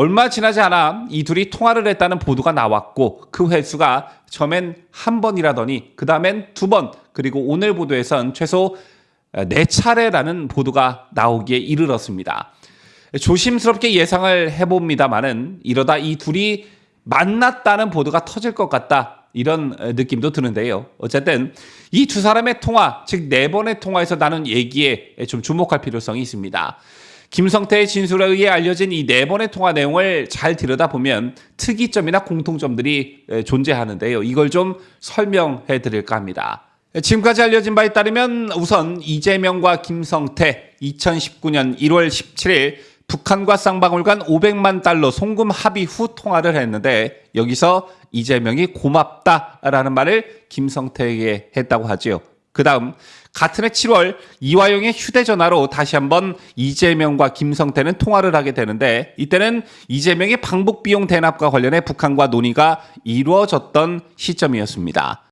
얼마 지나지 않아 이 둘이 통화를 했다는 보도가 나왔고 그 횟수가 처음엔 한 번이라더니 그 다음엔 두 번 그리고 오늘 보도에선 최소 네 차례라는 보도가 나오기에 이르렀습니다. 조심스럽게 예상을 해봅니다만은 이러다 이 둘이 만났다는 보도가 터질 것 같다. 이런 느낌도 드는데요. 어쨌든 이 두 사람의 통화, 즉 네 번의 통화에서 나눈 얘기에 좀 주목할 필요성이 있습니다. 김성태의 진술에 의해 알려진 이 네 번의 통화 내용을 잘 들여다보면 특이점이나 공통점들이 존재하는데요. 이걸 좀 설명해 드릴까 합니다. 지금까지 알려진 바에 따르면 우선 이재명과 김성태 2019년 1월 17일 북한과 쌍방울간 500만 달러 송금 합의 후 통화를 했는데 여기서 이재명이 고맙다라는 말을 김성태에게 했다고 하지요. 그 다음 같은 해 7월 이화영의 휴대전화로 다시 한번 이재명과 김성태는 통화를 하게 되는데 이때는 이재명의 방북 비용 대납과 관련해 북한과 논의가 이루어졌던 시점이었습니다.